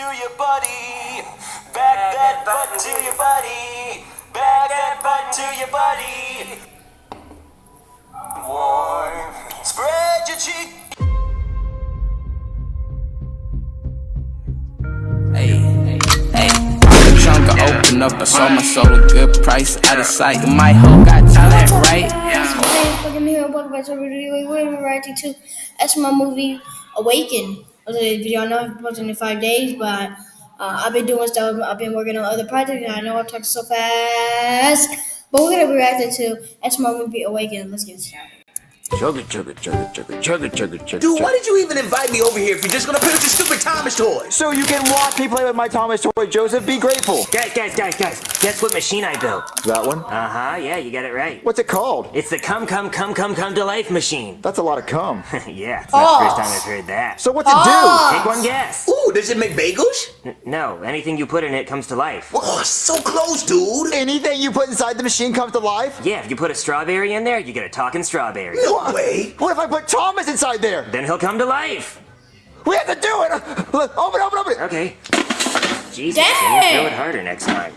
to your body. Back that butt to your body. Back that butt to your body. Warm. Spread your cheek. Hey, hey. Trunk open up, I sold my soul a good price, out of sight. My hoe got talent, right? Hey, welcome here. Welcome back to a video. We're reacting to SML movie Awaken. Was a video I know it wasn't in five days, but uh, I've been doing stuff. I've been working on other projects, and I know I'm talking so fast. But we're gonna be reacting to SML movie Awaken. Let's get started. Chugga chugga chugga chugga chugga chugga chugga. Dude, why did you even invite me over here if you're just gonna play with your stupid Thomas toys? So you can watch me play with my Thomas toy, Joseph. Be grateful. Guys, guys, guys, guys, guess what machine I built? That one. Uh huh, yeah, you got it right. What's it called? It's the come, come, come, come, come to life machine. That's a lot of cum. yeah, it's not the first Oh. time I've heard that. So what's it Oh. Take one guess. Ooh, does it make bagels? N- no, anything you put in it comes to life. Oh, so close, dude. Anything you put inside the machine comes to life? Yeah, if you put a strawberry in there, you get a talking strawberry. No way. What if I put Thomas inside there? Then he'll come to life. We have to do it. Look, Open, open, open. Okay. Jesus, Dang. Jimmy, throw it harder next time.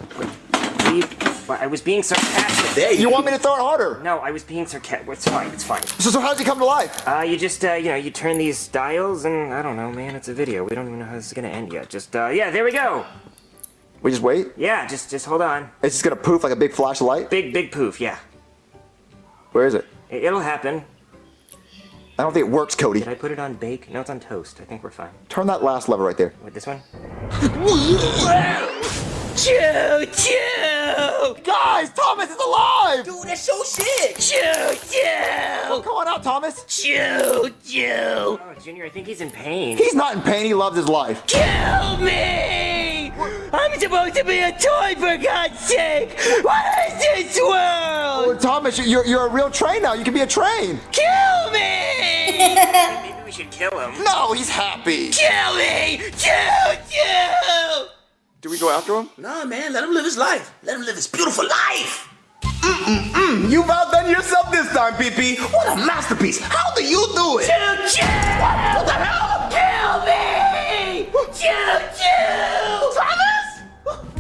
Wait, were you- what, I was being sarcastic. There You want me to throw it harder? No, I was being sarcastic. It's fine, it's fine. So, so how does he come to life? Uh, you just, uh, you know, you turn these dials and, I don't know, man, it's a video. We don't even know how this is gonna end yet. Just, uh, yeah, there we go. We just wait. Yeah, just, just hold on. It's just gonna poof like a big flash of light. Big, big poof, yeah. Where is it? It- It'll happen. I don't think it works, Cody. Did I put it on bake? No, it's on toast. I think we're fine. Turn that last lever right there. With this one? Choo choo. Guys, Thomas is alive! Dude, that's so sick. Choo, choo! Come on out, Thomas. Choo, choo! Oh, Junior, I think he's in pain. He's not in pain. He loves his life. Kill me! I'm supposed to be a toy, for God's sake! What is this world? Well, Thomas, you're, you're a real train now. You can be a train. Kill me! Maybe we should kill him. No, he's happy. Kill me! Choo, choo! Do we go after him? Nah, man, let him live his life. Let him live his beautiful life. Mm-mm-mm. You've outdone yourself this time, PP. What a masterpiece. How do you do it? Choo, choo! What the hell? Kill me! Choo, choo! Thomas?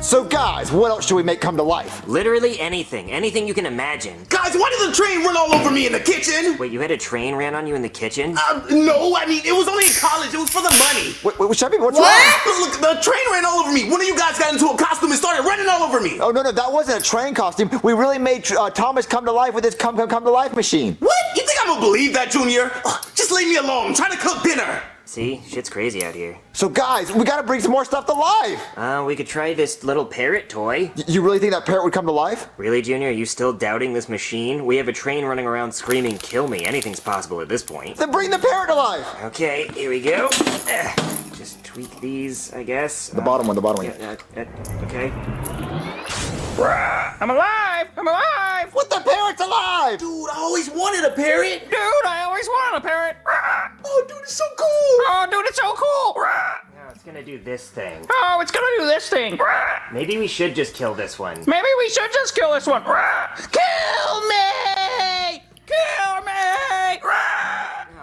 So, guys, what else should we make come to life? Literally anything. Anything you can imagine. Guys, why did the train run all over me in the kitchen? Wait, you had a train ran on you in the kitchen? Uh, no, I mean, it was only in college. It was for the money. Wait, wait, Chevy, what's What? wrong? Look, look, the train ran all over me. One of you guys got into a costume and started running all over me. Oh, no, no, that wasn't a train costume. We really made uh, Thomas come to life with his come, come, come to life machine. What? You think I'm gonna believe that, Junior? Ugh, just leave me alone. I'm trying to cook dinner. See? Shit's crazy out here. So, guys, we gotta bring some more stuff to life. Uh, we could try this little parrot toy. Y- you really think that parrot would come to life? Really, Junior? Are you still doubting this machine? We have a train running around screaming, kill me. Anything's possible at this point. Then bring the parrot to life. Okay, here we go. Eh, Just tweak these, I guess. The bottom one, the bottom one. Yeah, uh, uh, okay. I'm alive! I'm alive! What the parrot's alive? Dude, I always wanted a parrot. Dude, I always wanted a parrot! Oh, dude, it's so cool. Oh, dude, it's so cool! Now it's gonna do this thing. Oh, it's gonna do this thing! Maybe we should just kill this one. Maybe we should just kill this one! Kill me! Kill me!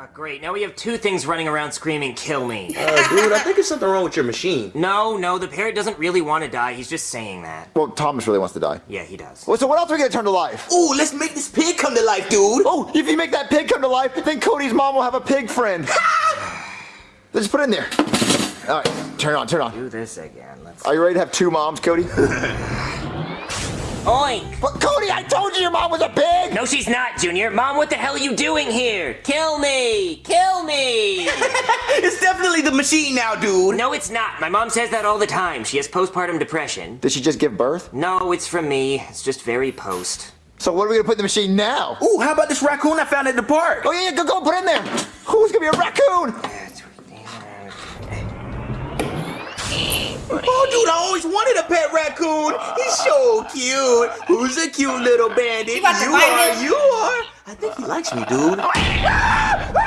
Oh, great. Now we have two things running around screaming, kill me. Uh, dude, I think there's something wrong with your machine. No, no, the parrot doesn't really want to die. He's just saying that. Well, Thomas really wants to die. Yeah, he does. Well, so what else are we gonna turn to life? Ooh, let's make this pig come to life, dude. Oh, if you make that pig come to life, then Cody's mom will have a pig friend. Let's put it in there. All right, turn it on, turn it on. Do this again. Let's. Are you ready to have two moms, Cody? Oink! but Cody, I told you your mom was a pig. No, she's not, Junior. Mom, what the hell are you doing here? Kill me! Kill me! It's definitely the machine now, dude. no, it's not. My mom says that all the time. She has postpartum depression. Did she just give birth? No, it's from me. It's just very post. So what are we gonna put in the machine now? Ooh, how about this raccoon I found at the park? Oh yeah, yeah, go go put it in there. Who's gonna be a raccoon? Oh, dude, I always wanted a pet raccoon. He's so cute. Who's a cute little bandit? You You are, you are. I think he likes me, dude.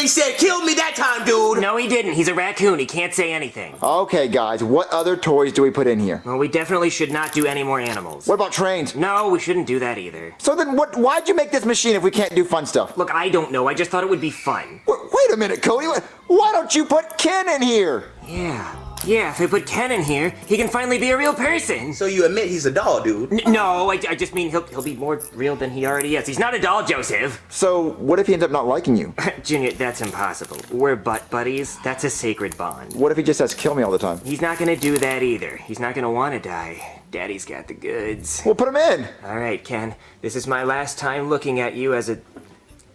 he said kill me that time, dude. No, he didn't. He's a raccoon. He can't say anything. Okay, guys, what other toys do we put in here? Well, we definitely should not do any more animals. What about trains? No, we shouldn't do that either. So then what, why'd you make this machine if we can't do fun stuff? Look, I don't know. I just thought it would be fun. W- Wait a minute, Cody. Why don't you put Ken in here? Yeah. Yeah, if I put Ken in here, he can finally be a real person. So you admit he's a doll, dude? N- no, I, I just mean he'll, he'll be more real than he already is. He's not a doll, Joseph. So what if he ends up not liking you? Junior, that's impossible. We're butt buddies. That's a sacred bond. What if he just says kill me all the time? He's not gonna do that either. He's not gonna wanna die. Daddy's got the goods. We'll put him in. All right, Ken. This is my last time looking at you as a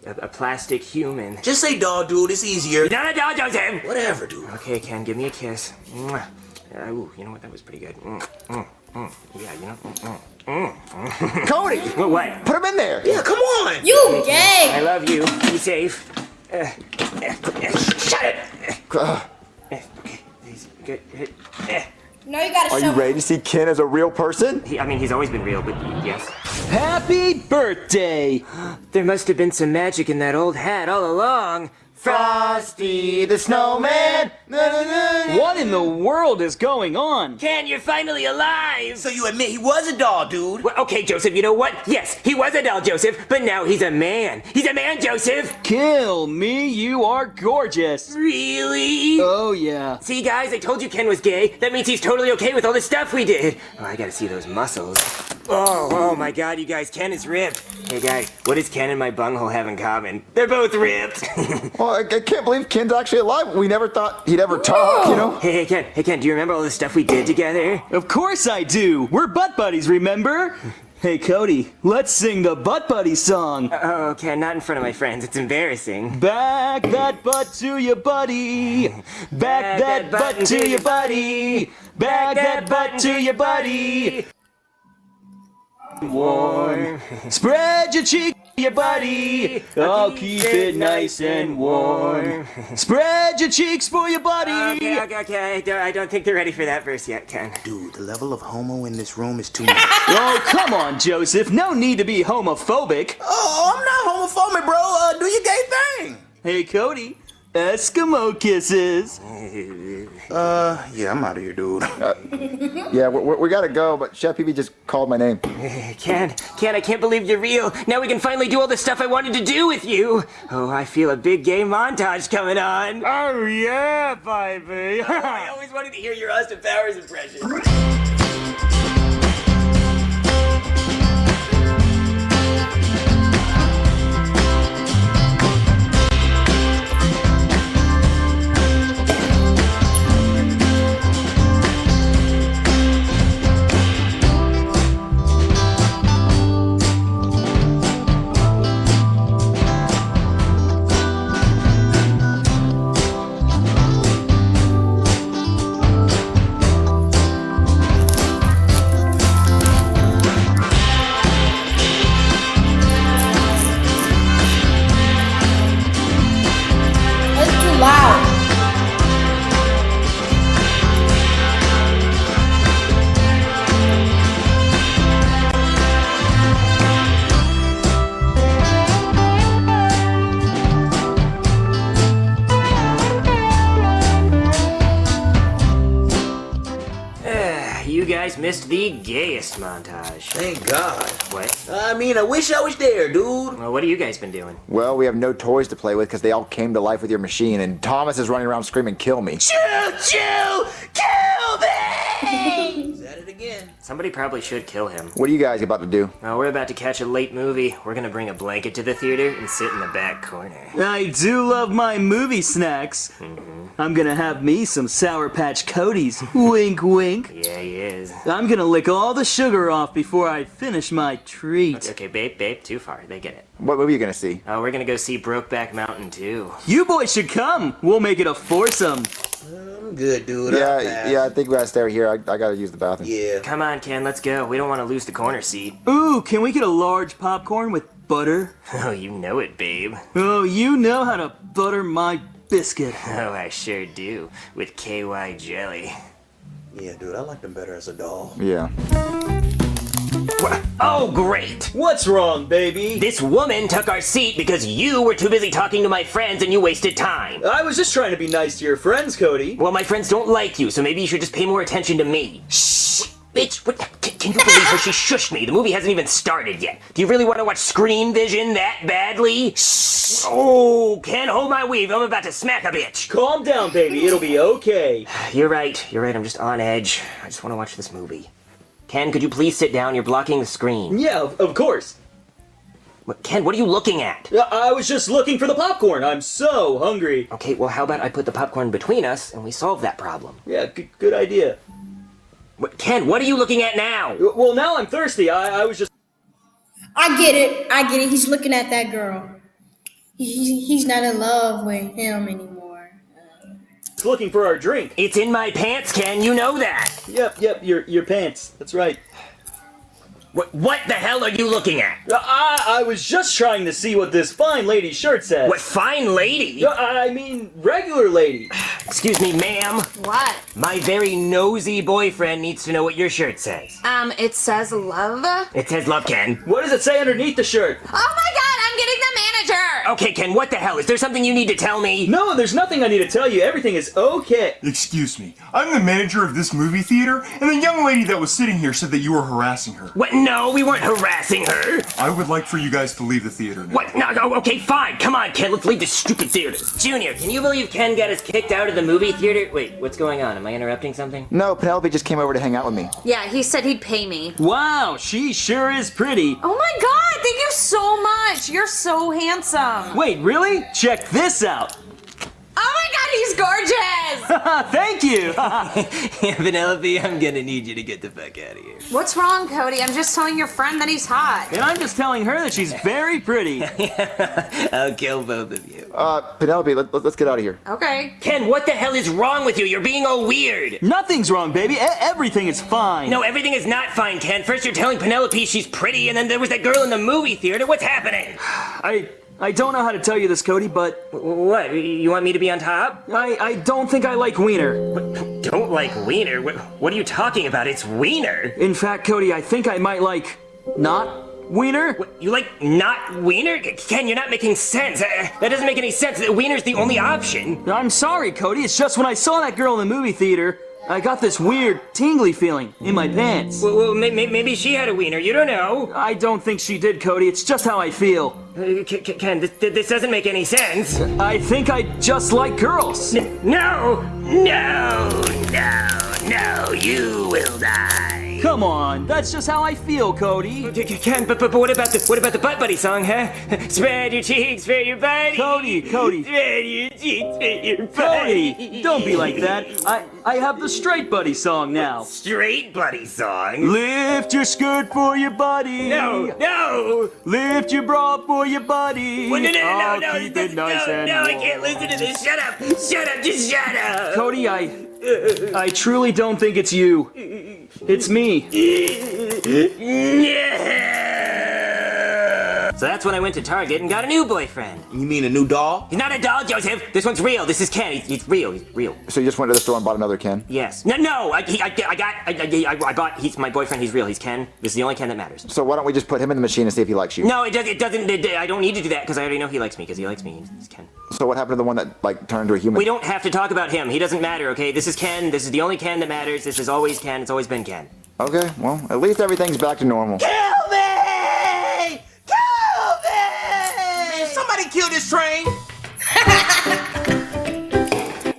a, a plastic human. Just say doll, dude. It's easier. You're not a doll, Joseph. Whatever, dude. Okay, Ken, give me a kiss. Mwah. Uh, ooh, you know what? That was pretty good. Mm, mm, mm. Yeah, you know. Mm, mm. Cody, What? What? put him in there. Yeah, come on. You gay. I love you. Be safe. Uh, uh, uh, shut it. Uh, Uh, okay, he's good. Uh, No, you gotta Are show you ready to see Ken as a real person? he, I mean, he's always been real, but yes. Happy birthday! There must have been some magic in that old hat all along. Frosty the Snowman. What in the world is going on? Ken, you're finally alive! So you admit he was a doll, dude? Well, okay, Joseph, you know what? Yes, he was a doll, Joseph, but now he's a man. He's a man, Joseph! Kill me, you are gorgeous. Really? Oh yeah. See, guys, I told you Ken was gay. That means he's totally okay with all the stuff we did. Oh, I gotta see those muscles. Oh, oh my god, you guys, Ken is ripped. Hey, guys, what does Ken and my bunghole have in common? They're both ripped. Well, I, I can't believe Ken's actually alive. We never thought he'd ever talk, you know? hey, hey, Ken, hey, Ken, do you remember all the stuff we did together? Of course I do. We're butt buddies, remember? Hey Cody, let's sing the butt buddy song. Oh, Ken, not in front of my friends. It's embarrassing. Back that butt to your buddy. Back that butt to your buddy. Back that butt to your buddy. Warm. Spread your cheek, to your buddy. I'll keep it nice and warm. Spread your cheeks for your buddy. Okay, okay, okay. I don't, I don't think they're ready for that verse yet, Ken. Dude, the level of homo in this room is too much. Oh, come on, Joseph. No need to be homophobic. oh, I'm not homophobic, bro. Uh, do your gay thing. Hey, Cody. Eskimo kisses. Uh, yeah, I'm out of here, dude. Yeah, we, we, we gotta go, but Chef PP just called my name. Ken, Ken, I can't believe you're real. Now we can finally do all the stuff I wanted to do with you. Oh, I feel a big gay montage coming on. Oh, yeah, baby. I always wanted to hear your Austin Powers impression. Guys missed the gayest montage. Thank God. What? I mean, I wish I was there, dude. Well, what have you guys been doing? Well, we have no toys to play with because they all came to life with your machine, and Thomas is running around screaming, kill me. Choo choo! Kill me! Is that it again? Somebody probably should kill him. What are you guys about to do? Well, we're about to catch a late movie. We're gonna bring a blanket to the theater and sit in the back corner. I do love my movie snacks. Mm -hmm. I'm gonna have me some Sour Patch Cody's. wink, wink. Yeah, he is. I'm gonna lick all the sugar off before I finish my treat. Okay, babe, babe, too far. They get it. What movie are you gonna see? Oh, we're gonna go see Brokeback Mountain too. You boys should come. We'll make it a foursome. I'm good, dude. Yeah, yeah, I think we gotta stay right here. I, I gotta use the bathroom. Yeah. Come on, Ken, let's go. We don't want to lose the corner seat. Ooh, can we get a large popcorn with butter? Oh, you know it, babe. Oh, you know how to butter my biscuit. Oh, I sure do. With KY jelly. Yeah, dude, I like them better as a doll. Yeah. Oh, great! What's wrong, baby? This woman took our seat because you were too busy talking to my friends and you wasted time. I was just trying to be nice to your friends, Cody. Well, my friends don't like you, so maybe you should just pay more attention to me. Shh! Bitch, what, can, can you believe her? She shushed me. The movie hasn't even started yet. Do you really want to watch Screenvision that badly? Shh! Oh, can't hold my weave. I'm about to smack a bitch. Calm down, baby. It'll be okay. You're right. You're right. I'm just on edge. I just want to watch this movie. Ken, could you please sit down? You're blocking the screen. Yeah, of, of course. What- Ken, what are you looking at? I was just looking for the popcorn. I'm so hungry. Okay, well, how about I put the popcorn between us and we solve that problem? Yeah, good idea. What, Ken, what are you looking at now? Well, now I'm thirsty. I, I was just. I get it. I get it. He's looking at that girl. He, he- he's not in love with him anymore. He's looking for our drink. It's in my pants, Ken. You know that. Yep, yep, your your pants. That's right. What, what the hell are you looking at? I, I was just trying to see what this fine lady's shirt says. What fine lady? Uh, I mean, regular lady. Excuse me, ma'am. What? My very nosy boyfriend needs to know what your shirt says. Um, it says love. It says love, Ken. What does it say underneath the shirt? Oh my god, I'm getting the manager! Okay, Ken, what the hell? Is there something you need to tell me? No, there's nothing I need to tell you. Everything is okay. Excuse me, I'm the manager of this movie theater, and the young lady that was sitting here said that you were harassing her. What? No, we weren't harassing her. I would like for you guys to leave the theater now. What? No, no, okay, fine. Come on, Ken, let's leave this stupid theater. Junior, can you believe Ken got us kicked out of the movie theater? Wait, what's going on? Am I interrupting something? No, Penelope just came over to hang out with me. Yeah, he said he'd pay me. Wow, she sure is pretty. Oh my god, thank you so much! You're so handsome! Wait, really? Check this out. Oh my god, he's gorgeous! Thank you. Penelope, I'm gonna need you to get the fuck out of here. What's wrong, Cody? I'm just telling your friend that he's hot. and I'm just telling her that she's very pretty. I'll kill both of you. Uh, Penelope, let, let, us get out of here. Okay. Ken, what the hell is wrong with you? You're being all weird. Nothing's wrong, baby. E- everything is fine. No, everything is not fine, Ken. First you're telling Penelope she's pretty, and then there was that girl in the movie theater. What's happening? I I don't know how to tell you this, Cody, but What? You want me to be on top? I I don't think I like wiener. Don't like Wiener? What, what are you talking about? It's Wiener. In fact, Cody, I think I might like not wiener. What, you like not Wiener? Ken, you're not making sense. Uh, that doesn't make any sense. Wiener's the only option. I'm sorry, Cody. It's just when I saw that girl in the movie theater, I got this weird tingly feeling in my pants. Well, well may, may, maybe she had a Wiener. You don't know. I don't think she did, Cody. It's just how I feel. Uh, Ken, this, this doesn't make any sense. I think I just like girls. No, no, no, no, you will die. Come on, that's just how I feel, Cody. K- K- Ken, but, but, but what about the what about the butt buddy song, huh? Spread your cheeks, spread your body. Cody, Cody. Spread your cheeks, spread your body. Cody, don't be like that. I I have the straight buddy song now. Straight buddy song. Lift your skirt for your buddy. No, no. Lift your bra for your buddy. Well, no, no, no, I'll no, no, keep no, it nice no, and no, I can't listen to this. Shut up, shut up, just shut up. Cody, I I truly don't think it's you. It's me. So that's when I went to Target and got a new boyfriend. You mean a new doll? He's not a doll, Joseph. This one's real. This is Ken. He's, he's real. He's real. So you just went to the store and bought another Ken? Yes. No, no. I, he, I, I got. I, I, I bought. He's my boyfriend. He's real. He's Ken. This is the only Ken that matters. So why don't we just put him in the machine and see if he likes you? No, it, does, it doesn't. It, I don't need to do that because I already know he likes me because he likes me. He's, he's Ken. So what happened to the one that like turned into a human? We don't have to talk about him. He doesn't matter. Okay. This is Ken. This is the only Ken that matters. This is always Ken. It's always been Ken. Okay, well, at least everything's back to normal. Kill me! Kill me! Man, somebody kill this train!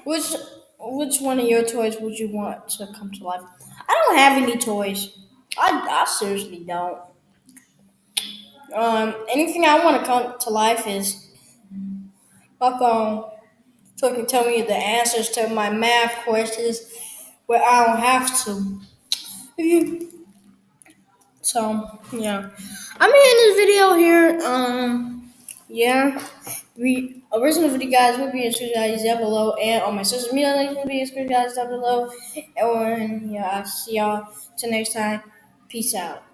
Which which one of your toys would you want to come to life? I don't have any toys. I, I seriously don't. Um, anything I want to come to life is fuck on so it can tell me the answers to my math questions where I don't have to. So yeah. I'm in this video here. Um yeah. We original video guys will be in guys down below and on my social media links will be in guys down below. And yeah, I'll see y'all till next time. Peace out.